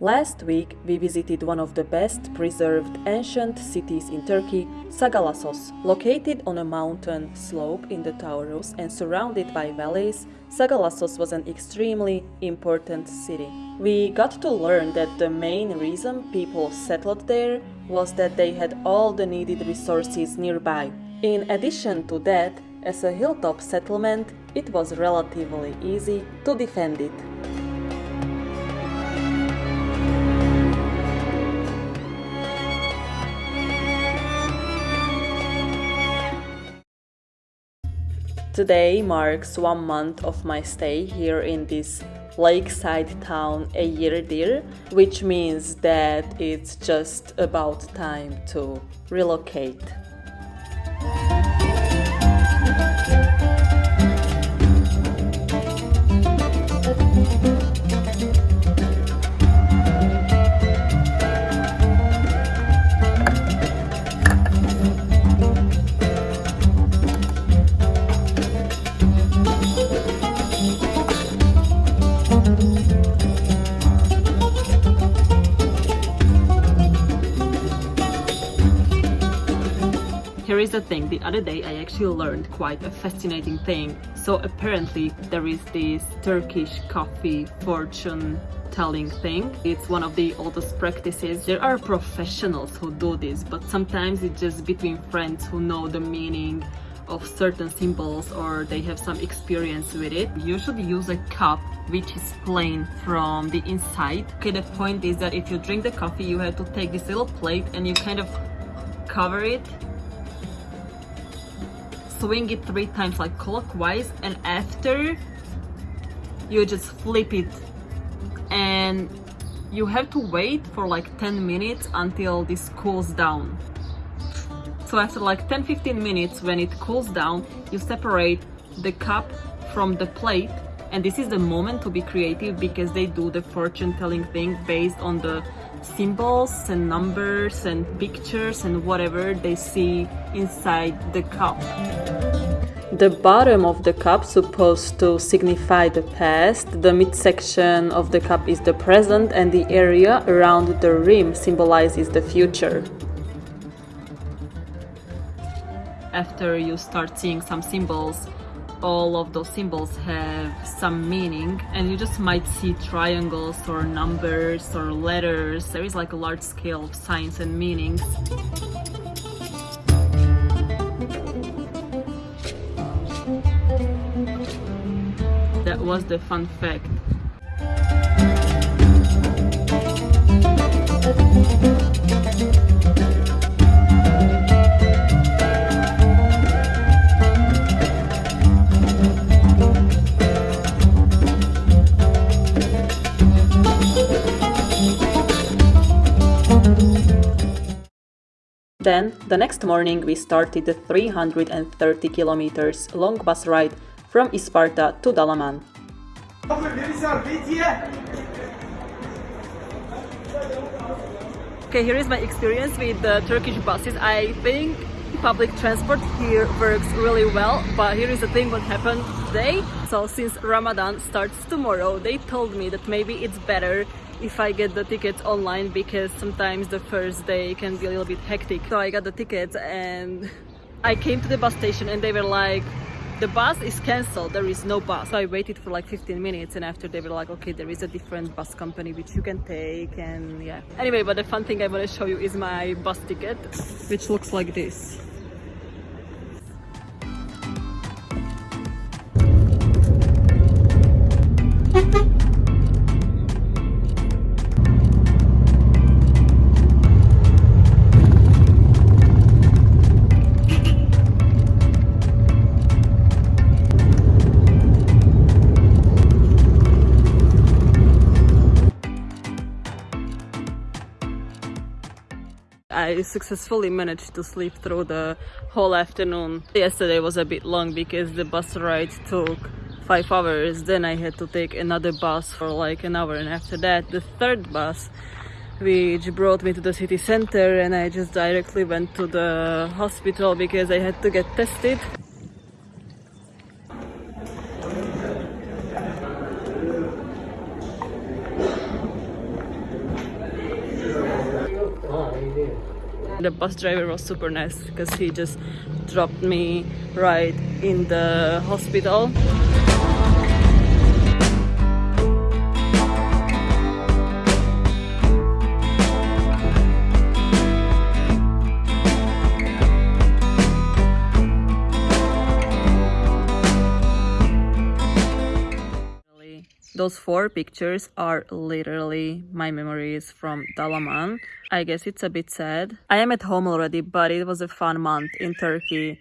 Last week, we visited one of the best preserved ancient cities in Turkey, Sagalassos. Located on a mountain slope in the Taurus and surrounded by valleys, Sagalassos was an extremely important city. We got to learn that the main reason people settled there was that they had all the needed resources nearby. In addition to that, as a hilltop settlement, it was relatively easy to defend it. Today marks one month of my stay here in this lakeside town Eğirdir, which means that it's just about time to relocate. Is the thing, the other day I actually learned quite a fascinating thing. So apparently there is this Turkish coffee fortune telling thing. It's one of the oldest practices. There are professionals who do this, but sometimes it's just between friends who know the meaning of certain symbols or they have some experience with it. You should use a cup which is plain from the inside. Okay, the point is that if you drink the coffee, you have to take this little plate and you kind of cover it swing it three times like clockwise and after you just flip it. And you have to wait for like 10 minutes until this cools down. So after like 10-15 minutes when it cools down you separate the cup from the plate. And this is the moment to be creative because they do the fortune telling thing based on the symbols and numbers and pictures and whatever they see inside the cup. The bottom of the cup supposed to signify the past, the midsection of the cup is the present and the area around the rim symbolizes the future. After you start seeing some symbols, all of those symbols have some meaning and you just might see triangles or numbers or letters. There is like a large scale of signs and meanings. That was the fun fact Then, the next morning, we started the 330 kilometers long bus ride from Isparta to Dalaman. Okay, here is my experience with the Turkish buses. I think public transport here works really well, but here is the thing what happened So since Ramadan starts tomorrow, they told me that maybe it's better if I get the tickets online because sometimes the first day can be a little bit hectic. So I got the tickets and I came to the bus station and they were like, the bus is cancelled, there is no bus. So I waited for like 15 minutes and after they were like, okay, there is a different bus company which you can take and yeah. Anyway, but the fun thing I want to show you is my bus ticket, which looks like this. I successfully managed to sleep through the whole afternoon. Yesterday was a bit long because the bus ride took five hours. Then I had to take another bus for like an hour and after that the third bus which brought me to the city center and I just directly went to the hospital because I had to get tested. The bus driver was super nice because he just dropped me right in the hospital. Those four pictures are literally my memories from Dalaman. I guess it's a bit sad. I am at home already, but it was a fun month in Turkey.